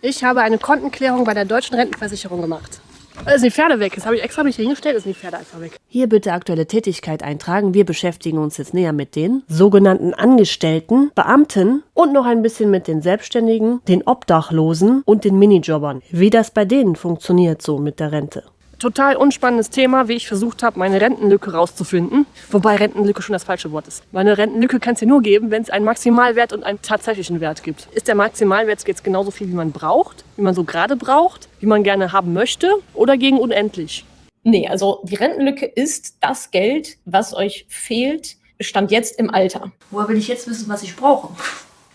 Ich habe eine Kontenklärung bei der Deutschen Rentenversicherung gemacht. Da sind die Pferde weg. Das habe ich extra nicht hingestellt, sind die Pferde einfach weg. Hier bitte aktuelle Tätigkeit eintragen. Wir beschäftigen uns jetzt näher mit den sogenannten Angestellten, Beamten und noch ein bisschen mit den Selbstständigen, den Obdachlosen und den Minijobbern. Wie das bei denen funktioniert so mit der Rente total unspannendes Thema, wie ich versucht habe, meine Rentenlücke rauszufinden. Wobei Rentenlücke schon das falsche Wort ist. Weil eine Rentenlücke kann es ja nur geben, wenn es einen Maximalwert und einen tatsächlichen Wert gibt. Ist der Maximalwert jetzt genauso viel, wie man braucht, wie man so gerade braucht, wie man gerne haben möchte oder gegen unendlich? Nee, also die Rentenlücke ist das Geld, was euch fehlt, stand jetzt im Alter. Woher will ich jetzt wissen, was ich brauche?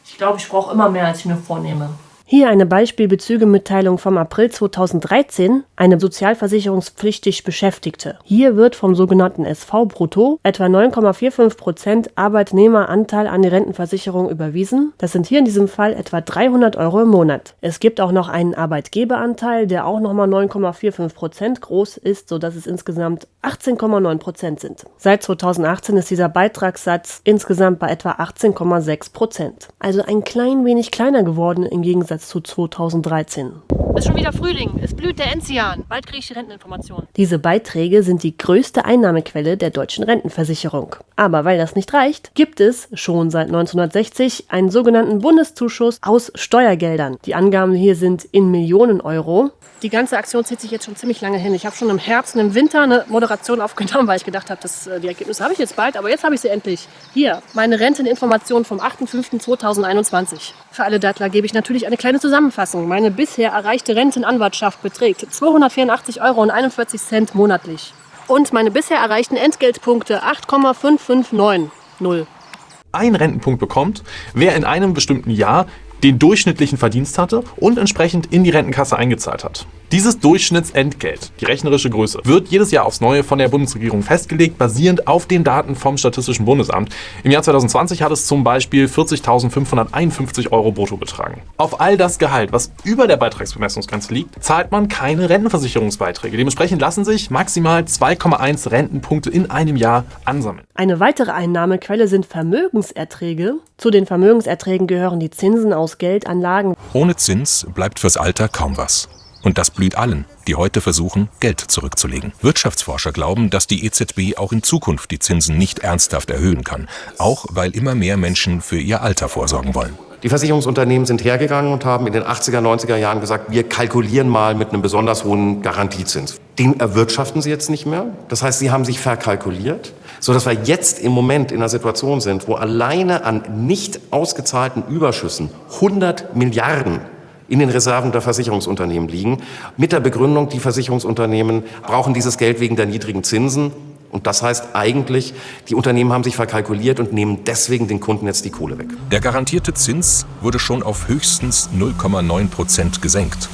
Ich glaube, ich brauche immer mehr, als ich mir vornehme. Hier eine Beispielbezügemitteilung vom April 2013, eine sozialversicherungspflichtig Beschäftigte. Hier wird vom sogenannten SV-Brutto etwa 9,45% Arbeitnehmeranteil an die Rentenversicherung überwiesen. Das sind hier in diesem Fall etwa 300 Euro im Monat. Es gibt auch noch einen Arbeitgeberanteil, der auch nochmal 9,45% groß ist, sodass es insgesamt 18,9% sind. Seit 2018 ist dieser Beitragssatz insgesamt bei etwa 18,6%. Also ein klein wenig kleiner geworden im Gegensatz Gegensatz zu 2013. Es ist schon wieder Frühling, es blüht der Enzian. Bald kriege ich die Renteninformation. Diese Beiträge sind die größte Einnahmequelle der deutschen Rentenversicherung. Aber weil das nicht reicht, gibt es schon seit 1960 einen sogenannten Bundeszuschuss aus Steuergeldern. Die Angaben hier sind in Millionen Euro. Die ganze Aktion zieht sich jetzt schon ziemlich lange hin. Ich habe schon im Herbst und im Winter eine Moderation aufgenommen, weil ich gedacht habe, dass, äh, die Ergebnisse habe ich jetzt bald, aber jetzt habe ich sie endlich. Hier, meine Renteninformation vom 8.5.2021. Für alle Dattler gebe ich natürlich eine kleine Zusammenfassung. Meine bisher erreichte Rentenanwartschaft beträgt 284,41 Euro monatlich. Und meine bisher erreichten Entgeltpunkte 8,5590. Ein Rentenpunkt bekommt, wer in einem bestimmten Jahr den durchschnittlichen Verdienst hatte und entsprechend in die Rentenkasse eingezahlt hat. Dieses Durchschnittsentgelt, die rechnerische Größe, wird jedes Jahr aufs Neue von der Bundesregierung festgelegt, basierend auf den Daten vom Statistischen Bundesamt. Im Jahr 2020 hat es zum Beispiel 40.551 Euro brutto betragen. Auf all das Gehalt, was über der Beitragsbemessungsgrenze liegt, zahlt man keine Rentenversicherungsbeiträge. Dementsprechend lassen sich maximal 2,1 Rentenpunkte in einem Jahr ansammeln. Eine weitere Einnahmequelle sind Vermögenserträge. Zu den Vermögenserträgen gehören die Zinsen aus Geldanlagen. Ohne Zins bleibt fürs Alter kaum was. Und das blüht allen, die heute versuchen, Geld zurückzulegen. Wirtschaftsforscher glauben, dass die EZB auch in Zukunft die Zinsen nicht ernsthaft erhöhen kann, auch weil immer mehr Menschen für ihr Alter vorsorgen wollen. Die Versicherungsunternehmen sind hergegangen und haben in den 80er, 90er Jahren gesagt, wir kalkulieren mal mit einem besonders hohen Garantiezins. Den erwirtschaften sie jetzt nicht mehr. Das heißt, sie haben sich verkalkuliert, sodass wir jetzt im Moment in einer Situation sind, wo alleine an nicht ausgezahlten Überschüssen 100 Milliarden in den Reserven der Versicherungsunternehmen liegen, mit der Begründung, die Versicherungsunternehmen brauchen dieses Geld wegen der niedrigen Zinsen. Und das heißt eigentlich, die Unternehmen haben sich verkalkuliert und nehmen deswegen den Kunden jetzt die Kohle weg. Der garantierte Zins wurde schon auf höchstens 0,9 Prozent gesenkt.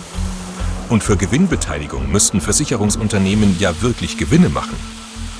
Und für Gewinnbeteiligung müssten Versicherungsunternehmen ja wirklich Gewinne machen.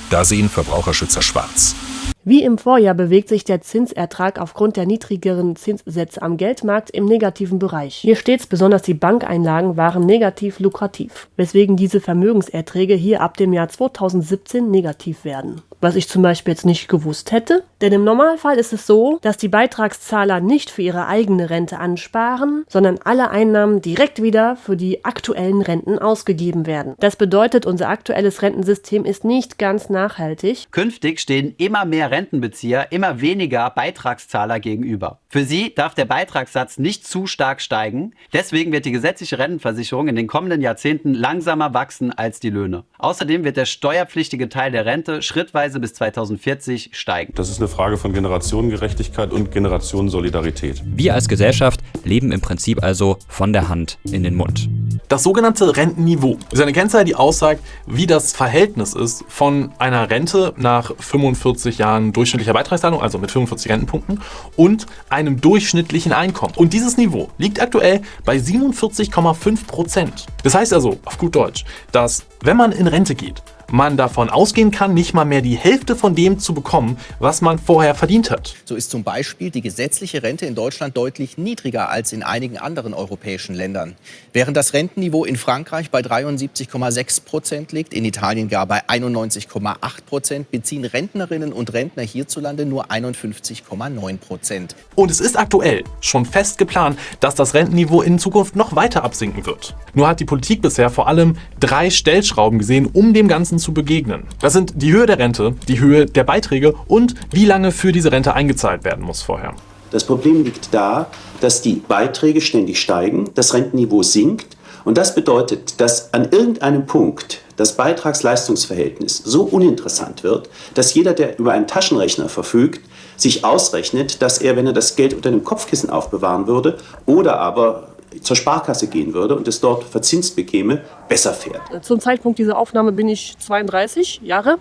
Da sehen Verbraucherschützer schwarz. Wie im Vorjahr bewegt sich der Zinsertrag aufgrund der niedrigeren Zinssätze am Geldmarkt im negativen Bereich. Hier stets besonders die Bankeinlagen waren negativ lukrativ, weswegen diese Vermögenserträge hier ab dem Jahr 2017 negativ werden. Was ich zum Beispiel jetzt nicht gewusst hätte, denn im Normalfall ist es so, dass die Beitragszahler nicht für ihre eigene Rente ansparen, sondern alle Einnahmen direkt wieder für die aktuellen Renten ausgegeben werden. Das bedeutet, unser aktuelles Rentensystem ist nicht ganz nachhaltig. Künftig stehen immer mehr Rentenbezieher immer weniger Beitragszahler gegenüber. Für sie darf der Beitragssatz nicht zu stark steigen. Deswegen wird die gesetzliche Rentenversicherung in den kommenden Jahrzehnten langsamer wachsen als die Löhne. Außerdem wird der steuerpflichtige Teil der Rente schrittweise bis 2040 steigen. Das ist eine Frage von Generationengerechtigkeit und Generationensolidarität. Wir als Gesellschaft leben im Prinzip also von der Hand in den Mund. Das sogenannte Rentenniveau ist eine Kennzahl, die aussagt, wie das Verhältnis ist von einer Rente nach 45 Jahren durchschnittlicher Beitragszahlung, also mit 45 Rentenpunkten, und einem durchschnittlichen Einkommen. Und dieses Niveau liegt aktuell bei 47,5 Prozent. Das heißt also, auf gut Deutsch, dass wenn man in Rente geht, man davon ausgehen kann, nicht mal mehr die Hälfte von dem zu bekommen, was man vorher verdient hat. So ist zum Beispiel die gesetzliche Rente in Deutschland deutlich niedriger als in einigen anderen europäischen Ländern. Während das Rentenniveau in Frankreich bei 73,6 Prozent liegt, in Italien gar bei 91,8 Prozent, beziehen Rentnerinnen und Rentner hierzulande nur 51,9 Prozent. Und es ist aktuell schon fest geplant, dass das Rentenniveau in Zukunft noch weiter absinken wird. Nur hat die Politik bisher vor allem drei Stellschrauben gesehen, um dem Ganzen zu begegnen. Das sind die Höhe der Rente, die Höhe der Beiträge und wie lange für diese Rente eingezahlt werden muss vorher. Das Problem liegt da, dass die Beiträge ständig steigen, das Rentenniveau sinkt und das bedeutet, dass an irgendeinem Punkt das Beitragsleistungsverhältnis so uninteressant wird, dass jeder, der über einen Taschenrechner verfügt, sich ausrechnet, dass er, wenn er das Geld unter dem Kopfkissen aufbewahren würde oder aber zur Sparkasse gehen würde und es dort verzinst bekäme, besser fährt. Zum Zeitpunkt dieser Aufnahme bin ich 32 Jahre.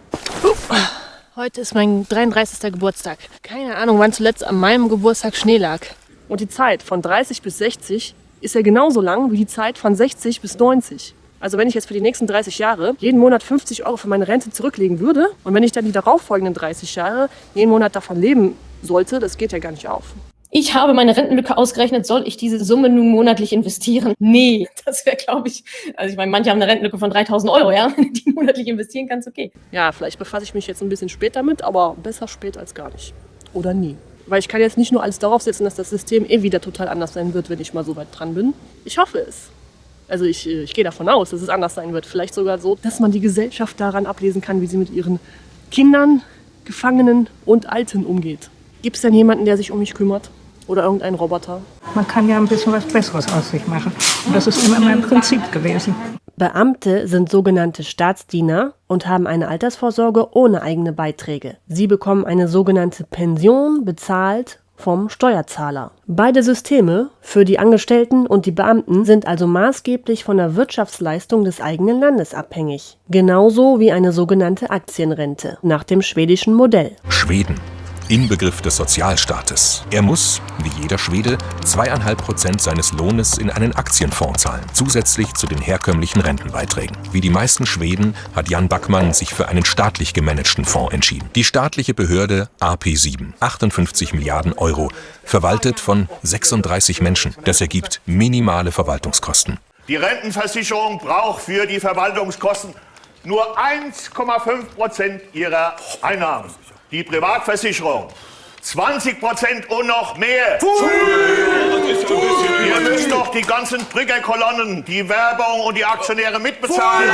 Heute ist mein 33. Geburtstag. Keine Ahnung, wann zuletzt an meinem Geburtstag Schnee lag. Und die Zeit von 30 bis 60 ist ja genauso lang wie die Zeit von 60 bis 90. Also wenn ich jetzt für die nächsten 30 Jahre jeden Monat 50 Euro für meine Rente zurücklegen würde und wenn ich dann die darauffolgenden 30 Jahre jeden Monat davon leben sollte, das geht ja gar nicht auf. Ich habe meine Rentenlücke ausgerechnet, soll ich diese Summe nun monatlich investieren? Nee, das wäre, glaube ich, also ich meine, manche haben eine Rentenlücke von 3000 Euro, ja, wenn du die monatlich investieren kannst, okay. Ja, vielleicht befasse ich mich jetzt ein bisschen später mit, aber besser spät als gar nicht. Oder nie. Weil ich kann jetzt nicht nur alles darauf setzen, dass das System eh wieder total anders sein wird, wenn ich mal so weit dran bin. Ich hoffe es. Also ich, ich gehe davon aus, dass es anders sein wird. Vielleicht sogar so, dass man die Gesellschaft daran ablesen kann, wie sie mit ihren Kindern, Gefangenen und Alten umgeht. Gibt es denn jemanden, der sich um mich kümmert? Oder irgendeinen Roboter? Man kann ja ein bisschen was Besseres aus sich machen. Und das ist immer mein Prinzip gewesen. Beamte sind sogenannte Staatsdiener und haben eine Altersvorsorge ohne eigene Beiträge. Sie bekommen eine sogenannte Pension bezahlt vom Steuerzahler. Beide Systeme für die Angestellten und die Beamten sind also maßgeblich von der Wirtschaftsleistung des eigenen Landes abhängig. Genauso wie eine sogenannte Aktienrente nach dem schwedischen Modell. Schweden Inbegriff des Sozialstaates. Er muss, wie jeder Schwede, zweieinhalb Prozent seines Lohnes in einen Aktienfonds zahlen, zusätzlich zu den herkömmlichen Rentenbeiträgen. Wie die meisten Schweden hat Jan Backmann sich für einen staatlich gemanagten Fonds entschieden. Die staatliche Behörde AP7, 58 Milliarden Euro, verwaltet von 36 Menschen. Das ergibt minimale Verwaltungskosten. Die Rentenversicherung braucht für die Verwaltungskosten nur 1,5 Prozent ihrer Einnahmen die Privatversicherung. 20 Prozent und noch mehr. Ihr müsst doch die ganzen Brückerkolonnen, die Werbung und die Aktionäre mitbezahlen.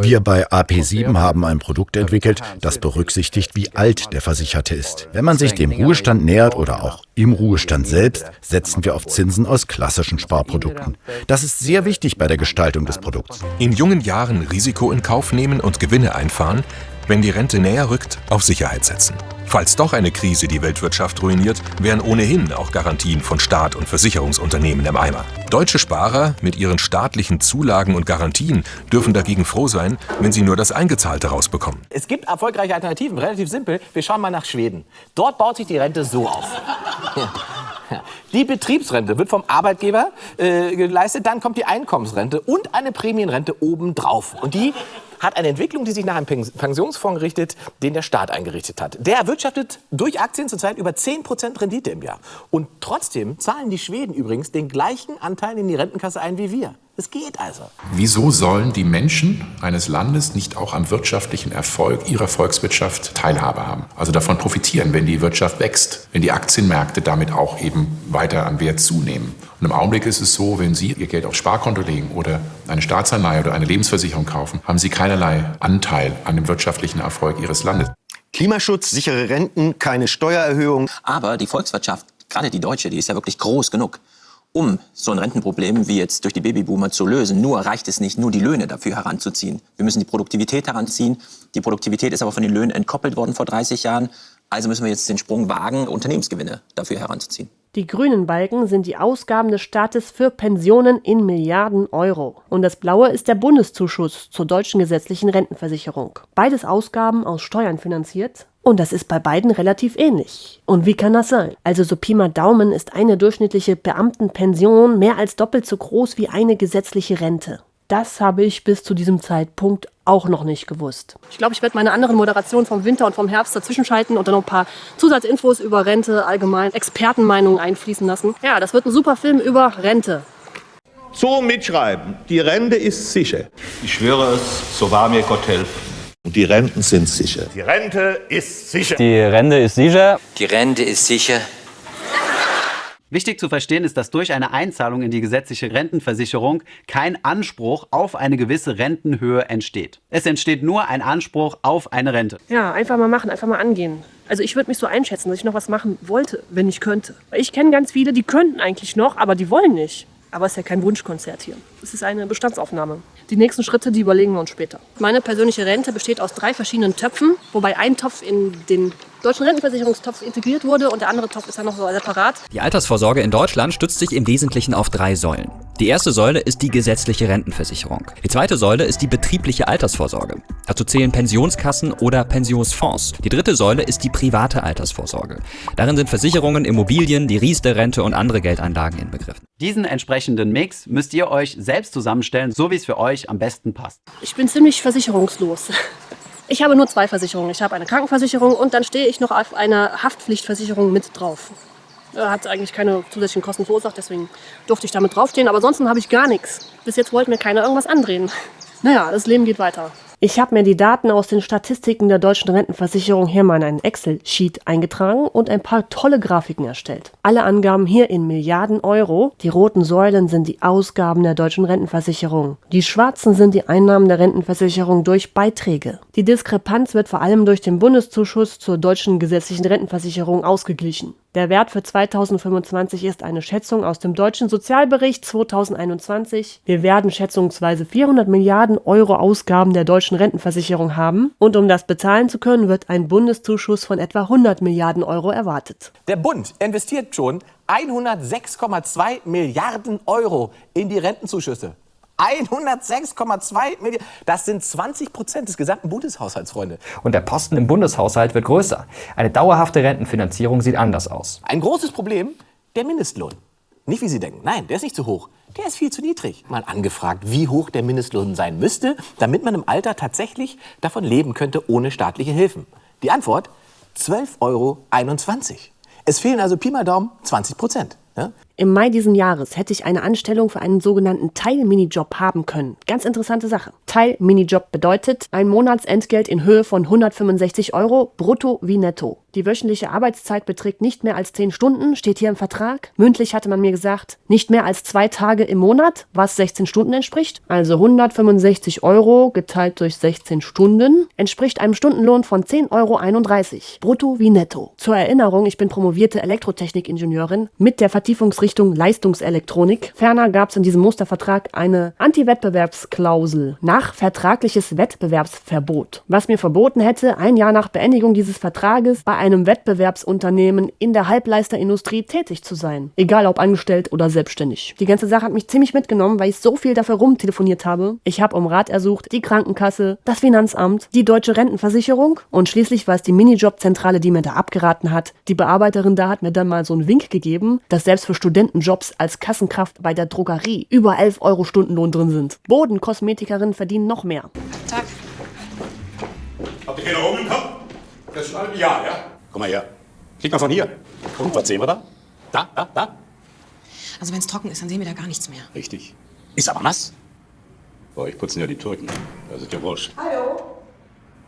Wir bei AP7 haben ein Produkt entwickelt, das berücksichtigt, wie alt der Versicherte ist. Wenn man sich dem Ruhestand nähert oder auch im Ruhestand selbst, setzen wir auf Zinsen aus klassischen Sparprodukten. Das ist sehr wichtig bei der Gestaltung des Produkts. In jungen Jahren Risiko in Kauf nehmen und Gewinne einfahren, wenn die Rente näher rückt, auf Sicherheit setzen. Falls doch eine Krise die Weltwirtschaft ruiniert, wären ohnehin auch Garantien von Staat und Versicherungsunternehmen im Eimer. Deutsche Sparer mit ihren staatlichen Zulagen und Garantien dürfen dagegen froh sein, wenn sie nur das Eingezahlte rausbekommen. Es gibt erfolgreiche Alternativen, relativ simpel. Wir schauen mal nach Schweden. Dort baut sich die Rente so auf. Die Betriebsrente wird vom Arbeitgeber äh, geleistet, dann kommt die Einkommensrente und eine Prämienrente obendrauf. Und die hat eine Entwicklung, die sich nach einem Pensionsfonds richtet, den der Staat eingerichtet hat. Der erwirtschaftet durch Aktien zurzeit über 10% Rendite im Jahr. Und trotzdem zahlen die Schweden übrigens den gleichen Anteil in die Rentenkasse ein wie wir. Es geht also. Wieso sollen die Menschen eines Landes nicht auch am wirtschaftlichen Erfolg ihrer Volkswirtschaft Teilhabe haben? Also davon profitieren, wenn die Wirtschaft wächst, wenn die Aktienmärkte damit auch eben weiter an Wert zunehmen. Und im Augenblick ist es so, wenn Sie Ihr Geld aufs Sparkonto legen oder eine Staatsanleihe oder eine Lebensversicherung kaufen, haben Sie keinerlei Anteil an dem wirtschaftlichen Erfolg Ihres Landes. Klimaschutz, sichere Renten, keine Steuererhöhung. Aber die Volkswirtschaft, gerade die deutsche, die ist ja wirklich groß genug um so ein Rentenproblem wie jetzt durch die Babyboomer zu lösen. Nur reicht es nicht, nur die Löhne dafür heranzuziehen. Wir müssen die Produktivität heranziehen. Die Produktivität ist aber von den Löhnen entkoppelt worden vor 30 Jahren. Also müssen wir jetzt den Sprung wagen, Unternehmensgewinne dafür heranzuziehen. Die grünen Balken sind die Ausgaben des Staates für Pensionen in Milliarden Euro. Und das blaue ist der Bundeszuschuss zur deutschen gesetzlichen Rentenversicherung. Beides Ausgaben aus Steuern finanziert. Und das ist bei beiden relativ ähnlich. Und wie kann das sein? Also so Pi mal Daumen ist eine durchschnittliche Beamtenpension mehr als doppelt so groß wie eine gesetzliche Rente. Das habe ich bis zu diesem Zeitpunkt auch noch nicht gewusst. Ich glaube, ich werde meine anderen Moderationen vom Winter und vom Herbst dazwischen schalten und dann noch ein paar Zusatzinfos über Rente, allgemein Expertenmeinungen einfließen lassen. Ja, das wird ein super Film über Rente. So mitschreiben, die Rente ist sicher. Ich schwöre es, so wahr mir Gott helfe. Und die Renten sind sicher. Die Rente ist sicher. Die Rente ist sicher. Die Rente ist sicher. Wichtig zu verstehen ist, dass durch eine Einzahlung in die gesetzliche Rentenversicherung kein Anspruch auf eine gewisse Rentenhöhe entsteht. Es entsteht nur ein Anspruch auf eine Rente. Ja, einfach mal machen, einfach mal angehen. Also ich würde mich so einschätzen, dass ich noch was machen wollte, wenn ich könnte. Ich kenne ganz viele, die könnten eigentlich noch, aber die wollen nicht. Aber es ist ja kein Wunschkonzert hier. Es ist eine Bestandsaufnahme. Die nächsten Schritte, die überlegen wir uns später. Meine persönliche Rente besteht aus drei verschiedenen Töpfen, wobei ein Topf in den deutschen Rentenversicherungstopf integriert wurde und der andere Topf ist dann noch so separat. Die Altersvorsorge in Deutschland stützt sich im Wesentlichen auf drei Säulen. Die erste Säule ist die gesetzliche Rentenversicherung. Die zweite Säule ist die betriebliche Altersvorsorge. Dazu zählen Pensionskassen oder Pensionsfonds. Die dritte Säule ist die private Altersvorsorge. Darin sind Versicherungen, Immobilien, die Riester-Rente und andere Geldanlagen inbegriffen. Diesen entsprechenden Mix müsst ihr euch selbst zusammenstellen, so wie es für euch am besten passt. Ich bin ziemlich versicherungslos. Ich habe nur zwei Versicherungen. Ich habe eine Krankenversicherung und dann stehe ich noch auf einer Haftpflichtversicherung mit drauf. Hat eigentlich keine zusätzlichen Kosten verursacht, deswegen durfte ich damit draufstehen. Aber ansonsten habe ich gar nichts. Bis jetzt wollte mir keiner irgendwas andrehen. Naja, das Leben geht weiter. Ich habe mir die Daten aus den Statistiken der deutschen Rentenversicherung hier mal in einen Excel-Sheet eingetragen und ein paar tolle Grafiken erstellt. Alle Angaben hier in Milliarden Euro. Die roten Säulen sind die Ausgaben der deutschen Rentenversicherung. Die schwarzen sind die Einnahmen der Rentenversicherung durch Beiträge. Die Diskrepanz wird vor allem durch den Bundeszuschuss zur deutschen gesetzlichen Rentenversicherung ausgeglichen. Der Wert für 2025 ist eine Schätzung aus dem deutschen Sozialbericht 2021. Wir werden schätzungsweise 400 Milliarden Euro Ausgaben der deutschen Rentenversicherung haben und um das bezahlen zu können, wird ein Bundeszuschuss von etwa 100 Milliarden Euro erwartet. Der Bund investiert schon 106,2 Milliarden Euro in die Rentenzuschüsse. 106,2 Milliarden. Das sind 20 Prozent des gesamten Bundeshaushalts, Freunde. Und der Posten im Bundeshaushalt wird größer. Eine dauerhafte Rentenfinanzierung sieht anders aus. Ein großes Problem, der Mindestlohn. Nicht wie Sie denken. Nein, der ist nicht zu hoch. Der ist viel zu niedrig. Mal angefragt, wie hoch der Mindestlohn sein müsste, damit man im Alter tatsächlich davon leben könnte ohne staatliche Hilfen. Die Antwort? 12,21 Euro. Es fehlen also Pi mal Daumen 20 Prozent. Ja? Im Mai diesen Jahres hätte ich eine Anstellung für einen sogenannten Teil-Minijob haben können. Ganz interessante Sache. Teil-Minijob bedeutet ein Monatsentgelt in Höhe von 165 Euro, brutto wie netto. Die wöchentliche Arbeitszeit beträgt nicht mehr als 10 Stunden, steht hier im Vertrag. Mündlich hatte man mir gesagt, nicht mehr als zwei Tage im Monat, was 16 Stunden entspricht. Also 165 Euro geteilt durch 16 Stunden entspricht einem Stundenlohn von 10,31 Euro, brutto wie netto. Zur Erinnerung, ich bin promovierte Elektrotechnik-Ingenieurin mit der Vertiefungsrichtung Leistungselektronik. Ferner gab es in diesem Mustervertrag eine Anti-Wettbewerbsklausel nach vertragliches Wettbewerbsverbot, was mir verboten hätte, ein Jahr nach Beendigung dieses Vertrages bei einem Wettbewerbsunternehmen in der Halbleisterindustrie tätig zu sein. Egal ob angestellt oder selbstständig. Die ganze Sache hat mich ziemlich mitgenommen, weil ich so viel dafür rumtelefoniert habe. Ich habe um Rat ersucht, die Krankenkasse, das Finanzamt, die deutsche Rentenversicherung und schließlich war es die Minijobzentrale, die mir da abgeraten hat. Die Bearbeiterin da hat mir dann mal so einen Wink gegeben, dass selbst für Studentenjobs als Kassenkraft bei der Drogerie über 11 Euro Stundenlohn drin sind. Bodenkosmetikerinnen verdienen noch mehr. Tag. Habt ihr keine Augen im Kopf? Das ist schon ein Jahr, ja? Komm mal her. Klick mal von hier. Und was sehen wir da? Da, da, da. Also wenn es trocken ist, dann sehen wir da gar nichts mehr. Richtig. Ist aber nass. Bei euch putzen ja die Türken. Das ist ja wurscht. Hallo?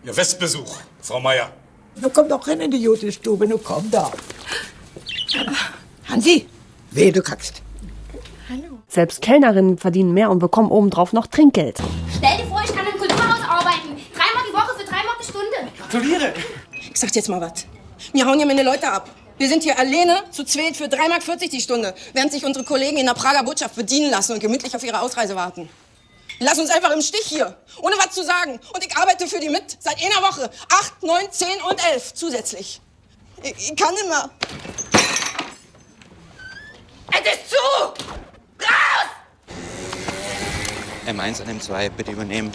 Ja, Festbesuch, Frau Meier. Du komm doch rein in die Jutestube, du komm da. Hansi, weh, du kackst. Selbst Kellnerinnen verdienen mehr und bekommen obendrauf noch Trinkgeld. Stell dir vor, ich kann im Kulturhaus arbeiten. Dreimal die Woche für drei Mark die Stunde. Gratuliere. Ich sag dir jetzt mal was. Wir hauen hier meine Leute ab. Wir sind hier alleine zu zweit für 3,40 Mark die Stunde, während sich unsere Kollegen in der Prager Botschaft bedienen lassen und gemütlich auf ihre Ausreise warten. Die lassen uns einfach im Stich hier, ohne was zu sagen. Und ich arbeite für die mit seit einer Woche. Acht, neun, zehn und elf zusätzlich. Ich, ich kann nicht mehr. Es ist zu! M1 an M2, bitte übernehmen.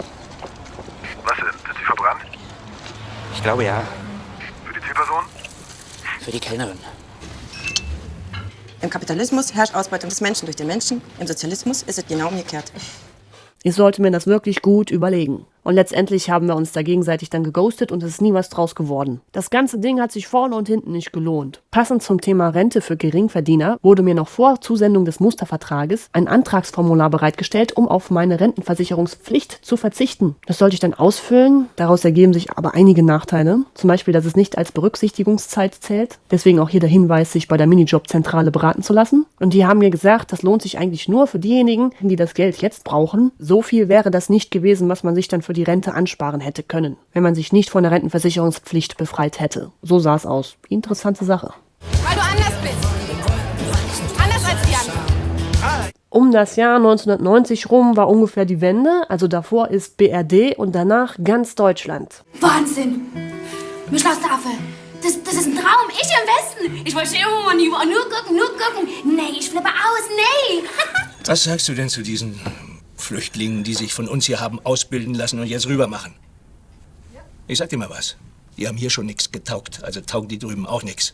Was denn? Sind Sie verbrannt? Ich glaube ja. Für? Für die Kellnerin. Im Kapitalismus herrscht Ausbeutung des Menschen durch den Menschen. Im Sozialismus ist es genau umgekehrt. Ich sollte mir das wirklich gut überlegen. Und letztendlich haben wir uns da gegenseitig dann geghostet und es ist nie was draus geworden. Das ganze Ding hat sich vorne und hinten nicht gelohnt. Passend zum Thema Rente für Geringverdiener wurde mir noch vor Zusendung des Mustervertrages ein Antragsformular bereitgestellt, um auf meine Rentenversicherungspflicht zu verzichten. Das sollte ich dann ausfüllen. Daraus ergeben sich aber einige Nachteile. Zum Beispiel, dass es nicht als Berücksichtigungszeit zählt. Deswegen auch hier der Hinweis, sich bei der Minijobzentrale beraten zu lassen. Und die haben mir gesagt, das lohnt sich eigentlich nur für diejenigen, die das Geld jetzt brauchen. So viel wäre das nicht gewesen, was man sich dann für die Rente ansparen hätte können, wenn man sich nicht von der Rentenversicherungspflicht befreit hätte. So sah es aus. Interessante Sache. Weil du anders bist. Anders als die anderen. Um das Jahr 1990 rum war ungefähr die Wende, also davor ist BRD und danach ganz Deutschland. Wahnsinn! Mir Schloss der Affe. Das, das ist ein Traum. Ich im Westen. Ich wollte immer nur gucken, nur gucken. Nee, ich flippe aus. Nee. Was sagst du denn zu diesen Flüchtlingen, die sich von uns hier haben ausbilden lassen und jetzt rüber machen? Ich sag dir mal was. Die haben hier schon nichts getaugt, also taugen die drüben auch nichts.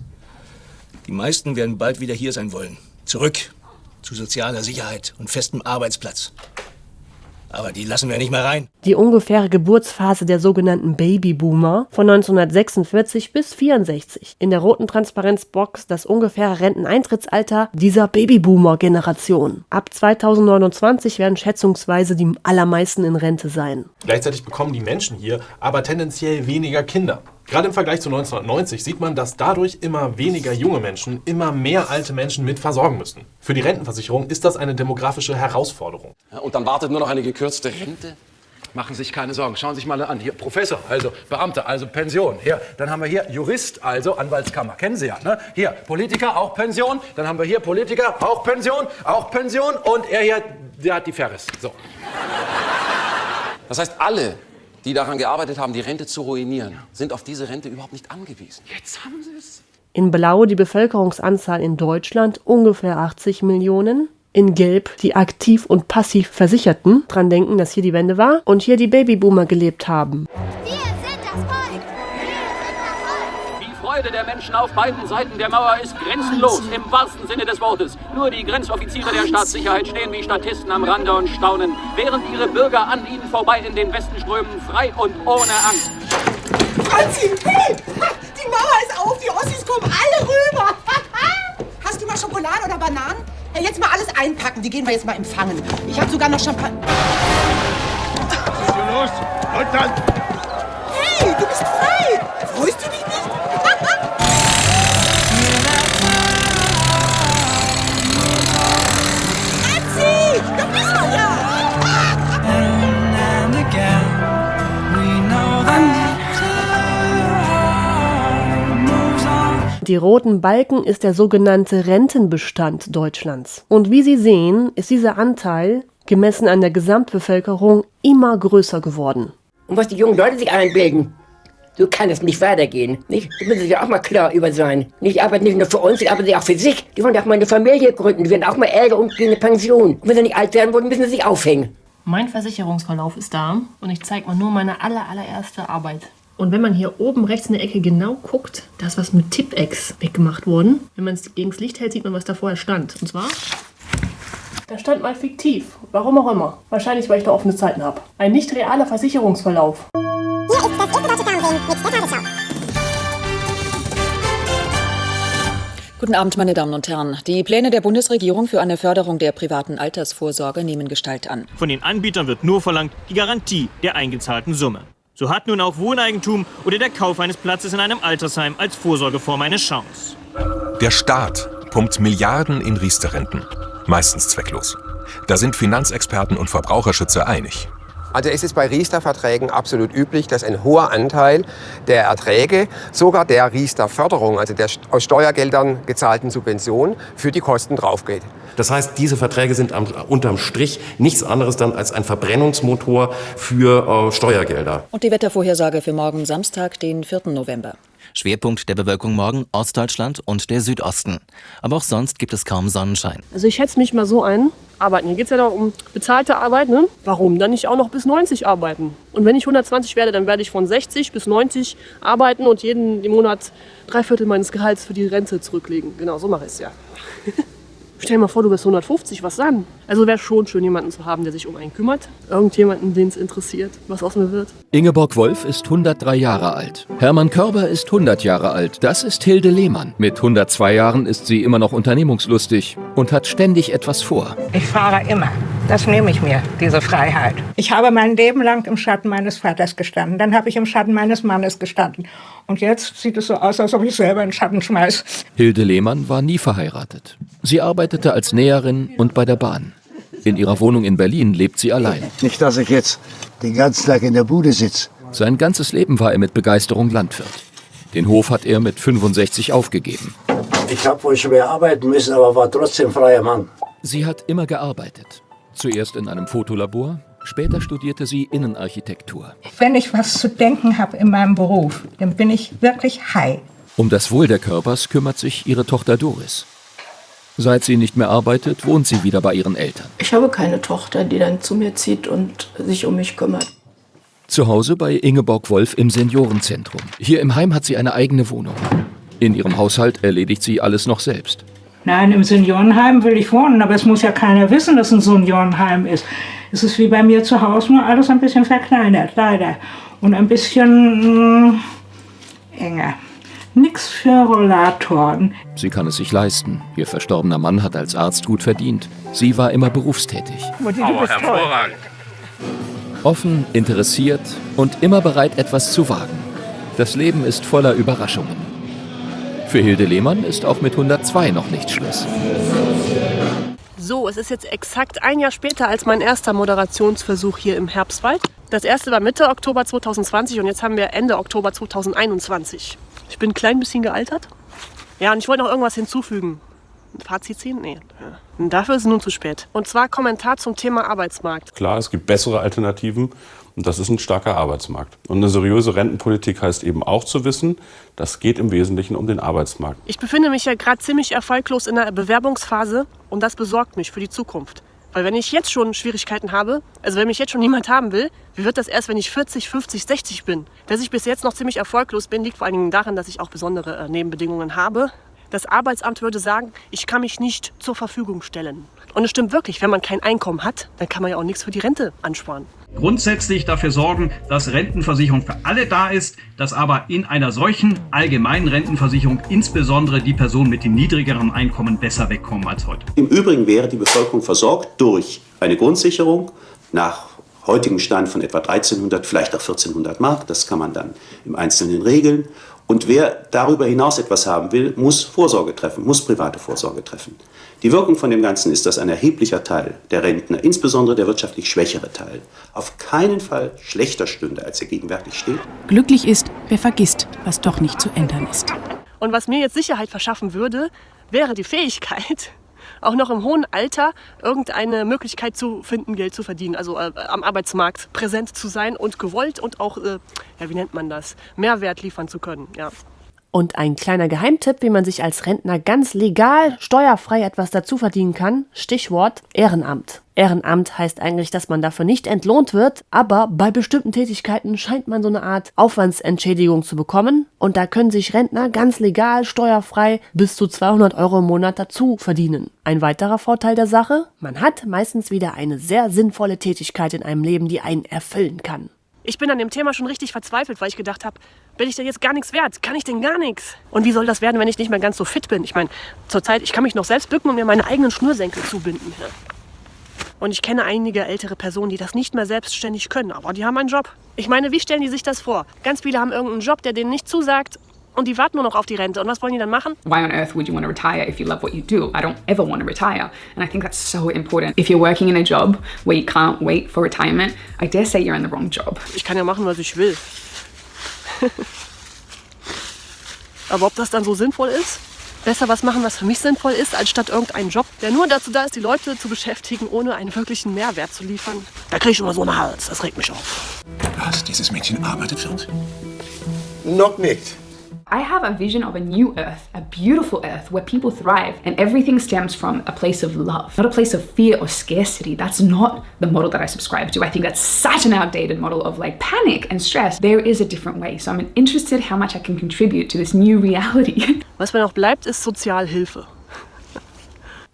Die meisten werden bald wieder hier sein wollen. Zurück zu sozialer Sicherheit und festem Arbeitsplatz. Aber die lassen wir nicht mehr rein. Die ungefähre Geburtsphase der sogenannten Babyboomer von 1946 bis 64. In der roten Transparenzbox das ungefähre Renteneintrittsalter dieser Babyboomer-Generation. Ab 2029 werden schätzungsweise die allermeisten in Rente sein. Gleichzeitig bekommen die Menschen hier aber tendenziell weniger Kinder. Gerade im Vergleich zu 1990 sieht man, dass dadurch immer weniger junge Menschen immer mehr alte Menschen mit versorgen müssen. Für die Rentenversicherung ist das eine demografische Herausforderung. Und dann wartet nur noch eine gekürzte Rente? Machen Sie sich keine Sorgen. Schauen Sie sich mal an. Hier Professor, also Beamter, also Pension. Hier, dann haben wir hier Jurist, also Anwaltskammer. Kennen Sie ja, ne? Hier Politiker, auch Pension. Dann haben wir hier Politiker, auch Pension, auch Pension. Und er hier, der hat die Ferris. So. Das heißt, alle, die daran gearbeitet haben, die Rente zu ruinieren, sind auf diese Rente überhaupt nicht angewiesen. Jetzt haben Sie es. In Blau die Bevölkerungsanzahl in Deutschland ungefähr 80 Millionen. In Gelb die aktiv und passiv Versicherten. Dran denken, dass hier die Wende war und hier die Babyboomer gelebt haben. Die Freude der Menschen auf beiden Seiten der Mauer ist grenzenlos, im wahrsten Sinne des Wortes. Nur die Grenzoffiziere der Staatssicherheit stehen wie Statisten am Rande und staunen, während ihre Bürger an ihnen vorbei in den Westen strömen, frei und ohne Angst. Franzi, hey! Die Mauer ist auf, die Ossis kommen alle rüber. Hast du mal Schokolade oder Bananen? Hey, jetzt mal alles einpacken, die gehen wir jetzt mal empfangen. Ich habe sogar noch Champagner. Was ist hier los? Leutnant! Hey, du bist frei! Die roten Balken ist der sogenannte Rentenbestand Deutschlands. Und wie Sie sehen, ist dieser Anteil, gemessen an der Gesamtbevölkerung, immer größer geworden. Und was die jungen Leute sich einbilden, so kann es nicht weitergehen. Nicht? Da müssen sich auch mal klar über sein. Nicht arbeiten nicht nur für uns, die arbeiten auch für sich. Die wollen auch mal eine Familie gründen, die werden auch mal älter und gehen in eine Pension. Und wenn sie nicht alt werden wollen, müssen sie sich aufhängen. Mein Versicherungsverlauf ist da und ich zeige mal nur meine aller, allererste Arbeit. Und wenn man hier oben rechts in der Ecke genau guckt, da ist was mit Tippex weggemacht worden. Wenn man es gegen das Licht hält, sieht man, was da vorher stand. Und zwar, da stand mal fiktiv. Warum auch immer. Wahrscheinlich, weil ich da offene Zeiten habe. Ein nicht realer Versicherungsverlauf. Hier ist das Fernsehen mit der Tagesschau. Guten Abend, meine Damen und Herren. Die Pläne der Bundesregierung für eine Förderung der privaten Altersvorsorge nehmen Gestalt an. Von den Anbietern wird nur verlangt die Garantie der eingezahlten Summe. So hat nun auch Wohneigentum oder der Kauf eines Platzes in einem Altersheim als Vorsorgeform eine Chance. Der Staat pumpt Milliarden in Riester-Renten. Meistens zwecklos. Da sind Finanzexperten und Verbraucherschützer einig. Also es ist bei Riester-Verträgen absolut üblich, dass ein hoher Anteil der Erträge, sogar der Riester-Förderung, also der aus Steuergeldern gezahlten Subvention, für die Kosten draufgeht. Das heißt, diese Verträge sind am, unterm Strich nichts anderes dann als ein Verbrennungsmotor für äh, Steuergelder. Und die Wettervorhersage für morgen Samstag, den 4. November. Schwerpunkt der Bewölkung morgen Ostdeutschland und der Südosten. Aber auch sonst gibt es kaum Sonnenschein. Also ich schätze mich mal so ein. Arbeiten. Hier geht es ja doch um bezahlte Arbeit. Ne? Warum dann nicht auch noch bis 90 arbeiten? Und wenn ich 120 werde, dann werde ich von 60 bis 90 arbeiten und jeden Monat drei Viertel meines Gehalts für die Rente zurücklegen. Genau, so mache ich es ja. Stell dir mal vor, du bist 150, was dann? Also wäre schon schön, jemanden zu haben, der sich um einen kümmert. Irgendjemanden, den es interessiert, was aus mir wird. Ingeborg Wolf ist 103 Jahre alt. Hermann Körber ist 100 Jahre alt. Das ist Hilde Lehmann. Mit 102 Jahren ist sie immer noch unternehmungslustig und hat ständig etwas vor. Ich fahre immer. Das nehme ich mir, diese Freiheit. Ich habe mein Leben lang im Schatten meines Vaters gestanden. Dann habe ich im Schatten meines Mannes gestanden. Und jetzt sieht es so aus, als ob ich selber in den Schatten schmeiß. Hilde Lehmann war nie verheiratet. Sie arbeitete als Näherin und bei der Bahn. In ihrer Wohnung in Berlin lebt sie allein. Nicht, dass ich jetzt den ganzen Tag in der Bude sitze. Sein ganzes Leben war er mit Begeisterung Landwirt. Den Hof hat er mit 65 aufgegeben. Ich habe wohl schwer arbeiten müssen, aber war trotzdem freier Mann. Sie hat immer gearbeitet. Zuerst in einem Fotolabor, später studierte sie Innenarchitektur. Wenn ich was zu denken habe in meinem Beruf, dann bin ich wirklich high. Um das Wohl der Körpers kümmert sich ihre Tochter Doris. Seit sie nicht mehr arbeitet, wohnt sie wieder bei ihren Eltern. Ich habe keine Tochter, die dann zu mir zieht und sich um mich kümmert. Zu Hause bei Ingeborg Wolf im Seniorenzentrum. Hier im Heim hat sie eine eigene Wohnung. In ihrem Haushalt erledigt sie alles noch selbst. Nein, im Seniorenheim will ich wohnen, aber es muss ja keiner wissen, dass ein Seniorenheim ist. Es ist wie bei mir zu Hause, nur alles ein bisschen verkleinert, leider. Und ein bisschen mh, enger. Nix für Rollatoren. Sie kann es sich leisten. Ihr verstorbener Mann hat als Arzt gut verdient. Sie war immer berufstätig. Mutti, du bist toll. Offen, interessiert und immer bereit, etwas zu wagen. Das Leben ist voller Überraschungen. Für Hilde Lehmann ist auch mit 102 noch nicht Schluss. So, es ist jetzt exakt ein Jahr später als mein erster Moderationsversuch hier im Herbstwald. Das erste war Mitte Oktober 2020 und jetzt haben wir Ende Oktober 2021. Ich bin ein klein bisschen gealtert. Ja, und ich wollte noch irgendwas hinzufügen. Ein Fazit ziehen? Nee. Dafür ist es nun zu spät. Und zwar Kommentar zum Thema Arbeitsmarkt. Klar, es gibt bessere Alternativen und das ist ein starker Arbeitsmarkt. Und eine seriöse Rentenpolitik heißt eben auch zu wissen, das geht im Wesentlichen um den Arbeitsmarkt. Ich befinde mich ja gerade ziemlich erfolglos in der Bewerbungsphase und das besorgt mich für die Zukunft. Weil wenn ich jetzt schon Schwierigkeiten habe, also wenn mich jetzt schon niemand haben will, wie wird das erst, wenn ich 40, 50, 60 bin? Dass ich bis jetzt noch ziemlich erfolglos bin, liegt vor allen Dingen daran, dass ich auch besondere äh, Nebenbedingungen habe. Das Arbeitsamt würde sagen, ich kann mich nicht zur Verfügung stellen. Und es stimmt wirklich, wenn man kein Einkommen hat, dann kann man ja auch nichts für die Rente ansparen. Grundsätzlich dafür sorgen, dass Rentenversicherung für alle da ist, dass aber in einer solchen allgemeinen Rentenversicherung insbesondere die Personen mit dem niedrigeren Einkommen besser wegkommen als heute. Im Übrigen wäre die Bevölkerung versorgt durch eine Grundsicherung nach heutigem Stand von etwa 1300, vielleicht auch 1400 Mark. Das kann man dann im Einzelnen regeln. Und wer darüber hinaus etwas haben will, muss Vorsorge treffen, muss private Vorsorge treffen. Die Wirkung von dem Ganzen ist, dass ein erheblicher Teil der Rentner, insbesondere der wirtschaftlich schwächere Teil, auf keinen Fall schlechter stünde, als er gegenwärtig steht. Glücklich ist, wer vergisst, was doch nicht zu ändern ist. Und was mir jetzt Sicherheit verschaffen würde, wäre die Fähigkeit, auch noch im hohen Alter irgendeine Möglichkeit zu finden, Geld zu verdienen, also äh, am Arbeitsmarkt präsent zu sein und gewollt und auch, äh, ja, wie nennt man das, Mehrwert liefern zu können. Ja. Und ein kleiner Geheimtipp, wie man sich als Rentner ganz legal, steuerfrei etwas dazu verdienen kann. Stichwort Ehrenamt. Ehrenamt heißt eigentlich, dass man dafür nicht entlohnt wird, aber bei bestimmten Tätigkeiten scheint man so eine Art Aufwandsentschädigung zu bekommen. Und da können sich Rentner ganz legal, steuerfrei bis zu 200 Euro im Monat dazu verdienen. Ein weiterer Vorteil der Sache? Man hat meistens wieder eine sehr sinnvolle Tätigkeit in einem Leben, die einen erfüllen kann. Ich bin an dem Thema schon richtig verzweifelt, weil ich gedacht habe, bin ich denn jetzt gar nichts wert? Kann ich denn gar nichts? Und wie soll das werden, wenn ich nicht mehr ganz so fit bin? Ich meine, zurzeit, ich kann mich noch selbst bücken und mir meine eigenen Schnürsenkel zubinden. Und ich kenne einige ältere Personen, die das nicht mehr selbstständig können, aber die haben einen Job. Ich meine, wie stellen die sich das vor? Ganz viele haben irgendeinen Job, der denen nicht zusagt und die warten nur noch auf die Rente. Und was wollen die dann machen? Why on earth would you want to retire if you love what you do? I don't ever want to retire. And I think that's so important. If you're working in a job where you can't wait for retirement, I dare say you're in the wrong job. Ich kann ja machen, was ich will. Aber ob das dann so sinnvoll ist? Besser was machen, was für mich sinnvoll ist, als statt irgendeinen Job, der nur dazu da ist, die Leute zu beschäftigen, ohne einen wirklichen Mehrwert zu liefern. Da kriege ich immer so einen Hals. Das regt mich auf. Was? Dieses Mädchen arbeitet wird? Noch nicht. I have a vision of a new earth, a beautiful earth where people thrive and everything stems from a place of love, not a place of fear or scarcity. That's not the model that I subscribe to. I think that's such an outdated model of like panic and stress. There is a different way. So I'm interested how much I can contribute to this new reality. Was mir noch bleibt, ist Sozialhilfe.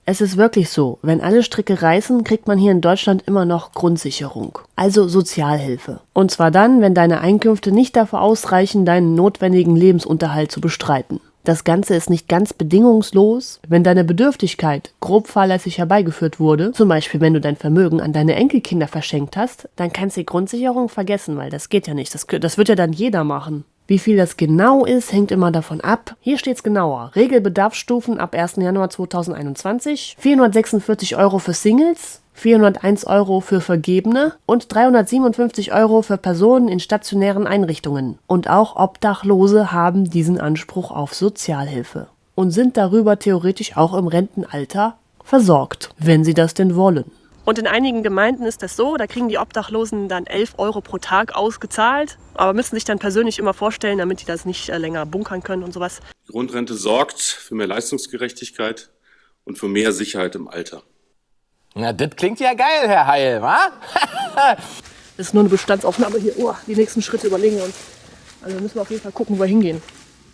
Es ist wirklich so, wenn alle Stricke reißen, kriegt man hier in Deutschland immer noch Grundsicherung, also Sozialhilfe. Und zwar dann, wenn deine Einkünfte nicht dafür ausreichen, deinen notwendigen Lebensunterhalt zu bestreiten. Das Ganze ist nicht ganz bedingungslos, wenn deine Bedürftigkeit grob fahrlässig herbeigeführt wurde, zum Beispiel wenn du dein Vermögen an deine Enkelkinder verschenkt hast, dann kannst du die Grundsicherung vergessen, weil das geht ja nicht. Das, das wird ja dann jeder machen. Wie viel das genau ist, hängt immer davon ab. Hier steht es genauer. Regelbedarfsstufen ab 1. Januar 2021. 446 Euro für Singles, 401 Euro für Vergebene und 357 Euro für Personen in stationären Einrichtungen. Und auch Obdachlose haben diesen Anspruch auf Sozialhilfe und sind darüber theoretisch auch im Rentenalter versorgt, wenn sie das denn wollen. Und in einigen Gemeinden ist das so, da kriegen die Obdachlosen dann 11 Euro pro Tag ausgezahlt, aber müssen sich dann persönlich immer vorstellen, damit die das nicht äh, länger bunkern können und sowas. Die Grundrente sorgt für mehr Leistungsgerechtigkeit und für mehr Sicherheit im Alter. Na, das klingt ja geil, Herr Heil, wa? das ist nur eine Bestandsaufnahme hier. Oh, die nächsten Schritte überlegen wir uns. Also müssen wir auf jeden Fall gucken, wo wir hingehen,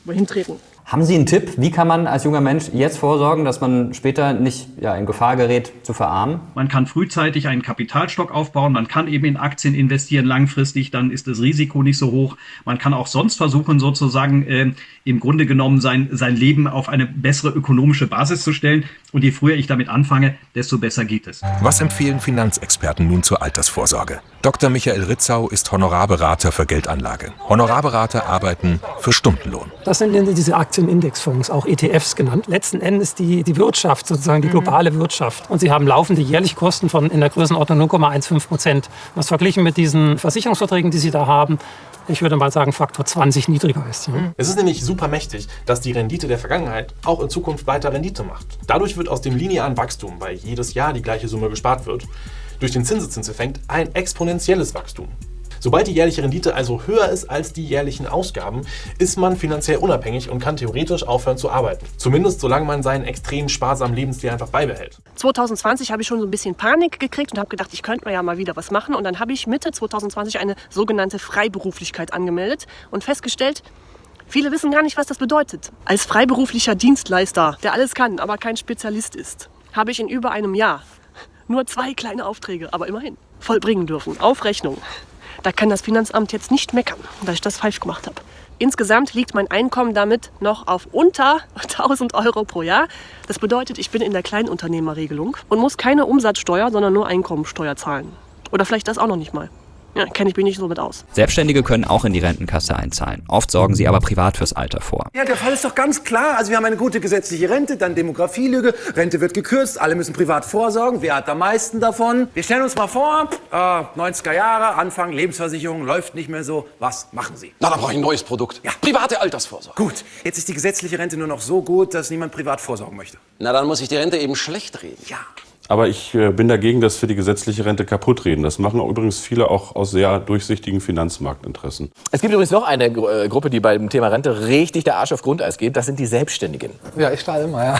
wo wir hintreten. Haben Sie einen Tipp, wie kann man als junger Mensch jetzt vorsorgen, dass man später nicht ja, in Gefahr gerät, zu verarmen? Man kann frühzeitig einen Kapitalstock aufbauen, man kann eben in Aktien investieren langfristig, dann ist das Risiko nicht so hoch. Man kann auch sonst versuchen, sozusagen äh, im Grunde genommen sein, sein Leben auf eine bessere ökonomische Basis zu stellen. Und je früher ich damit anfange, desto besser geht es. Was empfehlen Finanzexperten nun zur Altersvorsorge? Dr. Michael Ritzau ist Honorarberater für Geldanlage. Honorarberater arbeiten für Stundenlohn. Das sind diese Aktienindexfonds, auch ETFs genannt. Letzten Endes die, die Wirtschaft, sozusagen die globale Wirtschaft. Und sie haben laufende jährliche Kosten von in der Größenordnung 0,15 Prozent. Was verglichen mit diesen Versicherungsverträgen, die sie da haben, ich würde mal sagen, Faktor 20 niedriger ist. Ja. Es ist nämlich super mächtig, dass die Rendite der Vergangenheit auch in Zukunft weiter Rendite macht. Dadurch wird aus dem linearen Wachstum, weil jedes Jahr die gleiche Summe gespart wird, durch den Zinseszinseffekt ein exponentielles Wachstum. Sobald die jährliche Rendite also höher ist als die jährlichen Ausgaben, ist man finanziell unabhängig und kann theoretisch aufhören zu arbeiten. Zumindest solange man seinen extrem sparsamen Lebensstil einfach beibehält. 2020 habe ich schon so ein bisschen Panik gekriegt und habe gedacht, ich könnte mir ja mal wieder was machen. Und dann habe ich Mitte 2020 eine sogenannte Freiberuflichkeit angemeldet und festgestellt, Viele wissen gar nicht, was das bedeutet. Als freiberuflicher Dienstleister, der alles kann, aber kein Spezialist ist, habe ich in über einem Jahr nur zwei kleine Aufträge, aber immerhin, vollbringen dürfen. Auf Rechnung. Da kann das Finanzamt jetzt nicht meckern, dass ich das falsch gemacht habe. Insgesamt liegt mein Einkommen damit noch auf unter 1000 Euro pro Jahr. Das bedeutet, ich bin in der Kleinunternehmerregelung und muss keine Umsatzsteuer, sondern nur Einkommensteuer zahlen. Oder vielleicht das auch noch nicht mal. Ja, kenne ich mich nicht so mit aus. Selbstständige können auch in die Rentenkasse einzahlen. Oft sorgen sie aber privat fürs Alter vor. Ja, der Fall ist doch ganz klar. Also wir haben eine gute gesetzliche Rente, dann Demografielüge, Rente wird gekürzt, alle müssen privat vorsorgen. Wer hat am meisten davon? Wir stellen uns mal vor, äh, 90er Jahre, Anfang, Lebensversicherung, läuft nicht mehr so. Was machen Sie? Na, dann brauche ich ein neues Produkt. Ja. Private Altersvorsorge. Gut, jetzt ist die gesetzliche Rente nur noch so gut, dass niemand privat vorsorgen möchte. Na, dann muss ich die Rente eben schlecht reden. Ja. Aber ich äh, bin dagegen, dass wir die gesetzliche Rente kaputt reden. Das machen übrigens viele auch aus sehr durchsichtigen Finanzmarktinteressen. Es gibt übrigens noch eine Gru- äh, Gruppe, die beim Thema Rente richtig der Arsch auf Grundeis geht. Das sind die Selbstständigen. Ja, ich strahle immer, ja.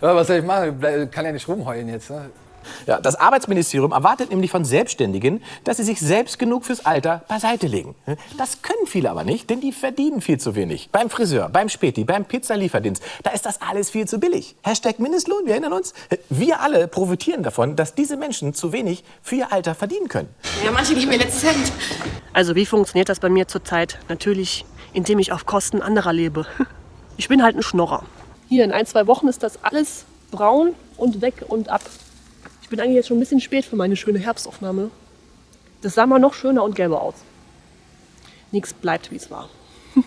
Was soll ich machen? Ich kann ja nicht rumheulen jetzt. Ne? Ja, das Arbeitsministerium erwartet nämlich von Selbstständigen, dass sie sich selbst genug fürs Alter beiseite legen. Das können viele aber nicht, denn die verdienen viel zu wenig. Beim Friseur, beim Späti, beim Pizzalieferdienst, da ist das alles viel zu billig. Hashtag Mindestlohn, wir erinnern uns. Wir alle profitieren davon, dass diese Menschen zu wenig für ihr Alter verdienen können. Ja, manche geben mir letztes Cent. Also wie funktioniert das bei mir zurzeit? Natürlich, indem ich auf Kosten anderer lebe. Ich bin halt ein Schnorrer. Hier in ein, zwei Wochen ist das alles braun und weg und ab. Ich bin eigentlich jetzt schon ein bisschen spät für meine schöne Herbstaufnahme. Das sah mal noch schöner und gelber aus. Nichts bleibt, wie es war.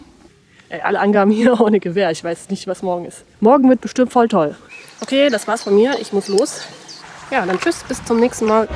Ey, alle Angaben hier ohne Gewehr. Ich weiß nicht, was morgen ist. Morgen wird bestimmt voll toll. Okay, das war's von mir. Ich muss los. Ja, dann tschüss, bis zum nächsten Mal.